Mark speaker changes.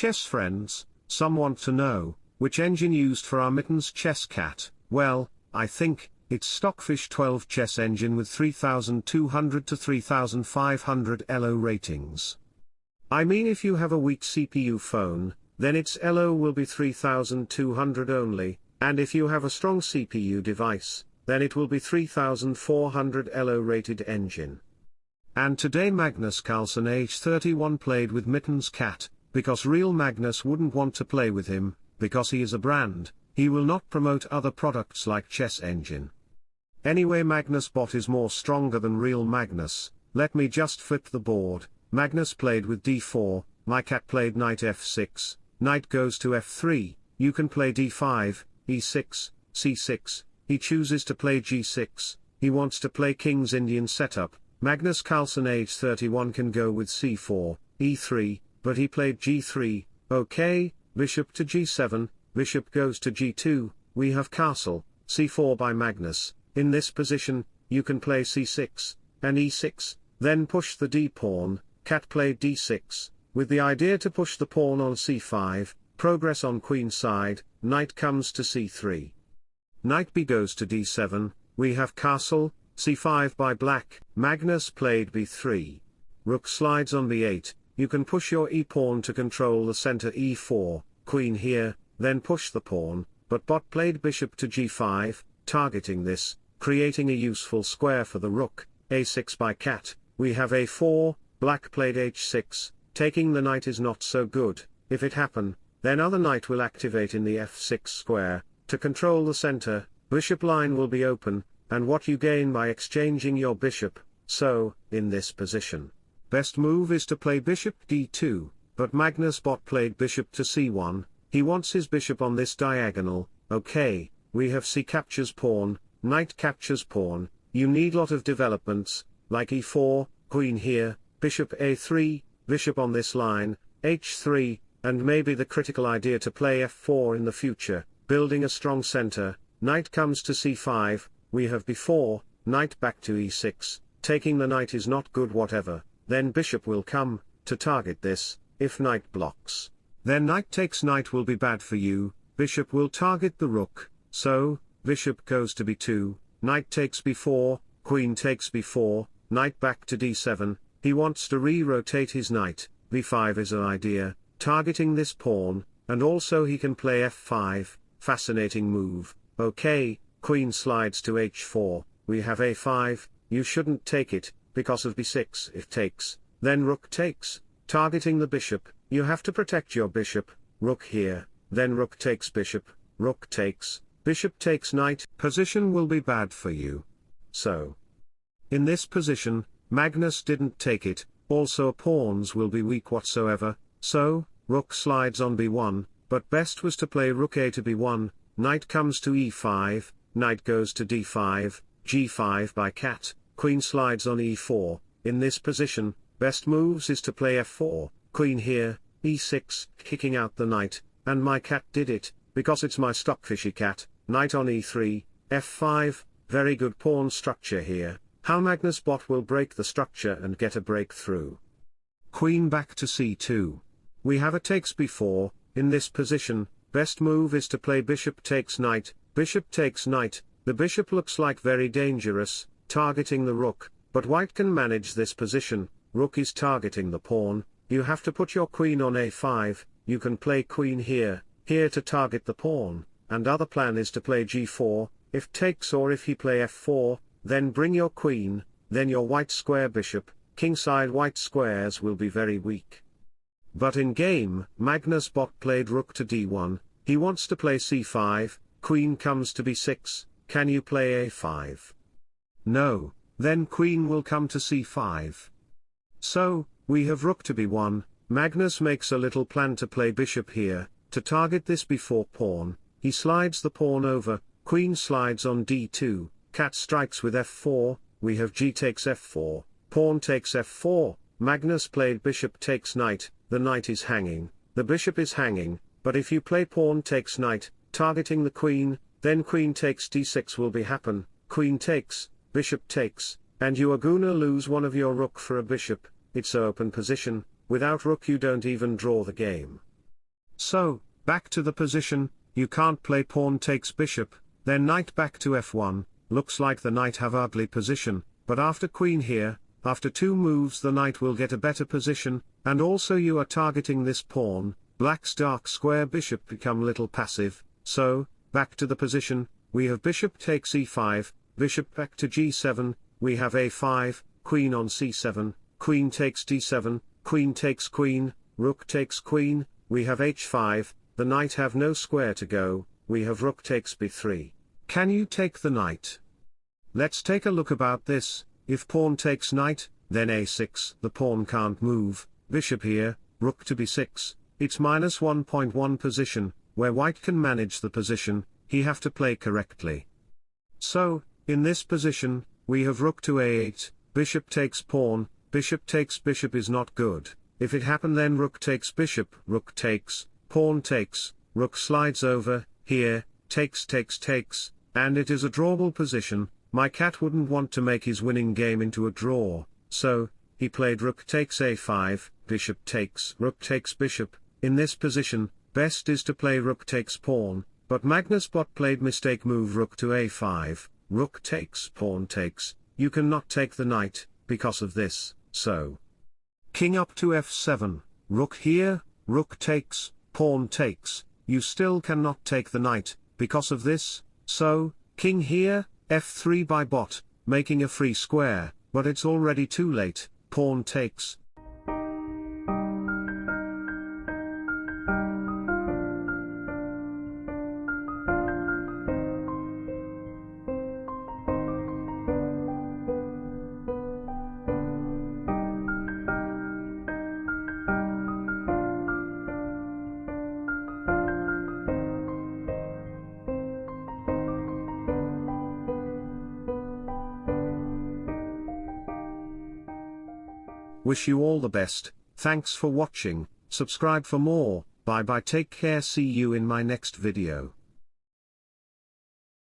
Speaker 1: chess friends, some want to know, which engine used for our mittens chess cat, well, I think, it's Stockfish 12 chess engine with 3200 to 3500 ELO ratings. I mean if you have a weak CPU phone, then its ELO will be 3200 only, and if you have a strong CPU device, then it will be 3400 ELO rated engine. And today Magnus Carlsen age 31 played with Mittens Cat, because real Magnus wouldn't want to play with him, because he is a brand, he will not promote other products like Chess Engine. Anyway Magnus bot is more stronger than real Magnus, let me just flip the board, Magnus played with d4, my cat played knight f6, knight goes to f3, you can play d5, e6, c6, he chooses to play g6, he wants to play king's Indian setup, Magnus Carlsen age 31 can go with c4, e3, but he played g3, okay, bishop to g7, bishop goes to g2, we have castle, c4 by Magnus, in this position, you can play c6, and e6, then push the d-pawn, cat played d6, with the idea to push the pawn on c5, progress on queen side, knight comes to c3. Knight b goes to d7, we have castle, c5 by black, Magnus played b3. Rook slides on b8, you can push your e-pawn to control the center e4, queen here, then push the pawn, but bot played bishop to g5, targeting this, creating a useful square for the rook, a6 by cat, we have a4, black played h6, taking the knight is not so good, if it happen, then other knight will activate in the f6 square, to control the center, bishop line will be open, and what you gain by exchanging your bishop, so, in this position. Best move is to play bishop d2, but Magnus bot played bishop to c1, he wants his bishop on this diagonal, okay, we have c captures pawn, knight captures pawn, you need lot of developments, like e4, queen here, bishop a3, bishop on this line, h3, and maybe the critical idea to play f4 in the future, building a strong center, knight comes to c5, we have before, knight back to e6, taking the knight is not good whatever, then bishop will come, to target this, if knight blocks. Then knight takes knight will be bad for you, bishop will target the rook, so, bishop goes to b2, knight takes b4, queen takes b4, knight back to d7, he wants to re-rotate his knight, b5 is an idea, targeting this pawn, and also he can play f5, fascinating move, okay, queen slides to h4, we have a5, you shouldn't take it, because of b6 if takes, then rook takes, targeting the bishop, you have to protect your bishop, rook here, then rook takes bishop, rook takes, bishop takes knight, position will be bad for you. So. In this position, Magnus didn't take it, also pawns will be weak whatsoever, so, rook slides on b1, but best was to play rook a to b1, knight comes to e5, knight goes to d5, g5 by cat, queen slides on e4, in this position, best moves is to play f4, queen here, e6, kicking out the knight, and my cat did it, because it's my stockfishy cat, knight on e3, f5, very good pawn structure here, how Magnus bot will break the structure and get a breakthrough. Queen back to c2. We have a takes b4, in this position, best move is to play bishop takes knight, Bishop takes knight, the bishop looks like very dangerous, targeting the rook, but white can manage this position, rook is targeting the pawn, you have to put your queen on a5, you can play queen here, here to target the pawn, and other plan is to play g4, if takes or if he play f4, then bring your queen, then your white square bishop, kingside white squares will be very weak. But in game, Magnus bot played rook to d1, he wants to play c5, queen comes to b6, can you play a5? No, then queen will come to c5. So, we have rook to b1, Magnus makes a little plan to play bishop here, to target this b4 pawn, he slides the pawn over, queen slides on d2, cat strikes with f4, we have g takes f4, pawn takes f4, Magnus played bishop takes knight, the knight is hanging, the bishop is hanging, but if you play pawn takes knight, targeting the queen, then queen takes d6 will be happen, queen takes, bishop takes, and you are gonna lose one of your rook for a bishop, it's open position, without rook you don't even draw the game. So, back to the position, you can't play pawn takes bishop, then knight back to f1, looks like the knight have ugly position, but after queen here, after two moves the knight will get a better position, and also you are targeting this pawn, black's dark square bishop become little passive, so, back to the position, we have bishop takes e5, bishop back to g7, we have a5, queen on c7, queen takes d7, queen takes queen, rook takes queen, we have h5, the knight have no square to go, we have rook takes b3. Can you take the knight? Let's take a look about this, if pawn takes knight, then a6, the pawn can't move, bishop here, rook to b6, it's minus 1.1 position, where white can manage the position, he have to play correctly. So, in this position, we have rook to a8, bishop takes pawn, bishop takes bishop is not good, if it happen then rook takes bishop, rook takes, pawn takes, rook slides over, here, takes takes takes, and it is a drawable position, my cat wouldn't want to make his winning game into a draw, so, he played rook takes a5, bishop takes rook takes bishop, in this position, best is to play rook takes pawn, but Magnus Bot played mistake move rook to a5, rook takes pawn takes, you cannot take the knight, because of this, so. King up to f7, rook here, rook takes, pawn takes, you still cannot take the knight, because of this, so, king here, f3 by bot, making a free square, but it's already too late, pawn takes, Wish you all the best, thanks for watching, subscribe for more, bye bye. Take care. See you in my next video.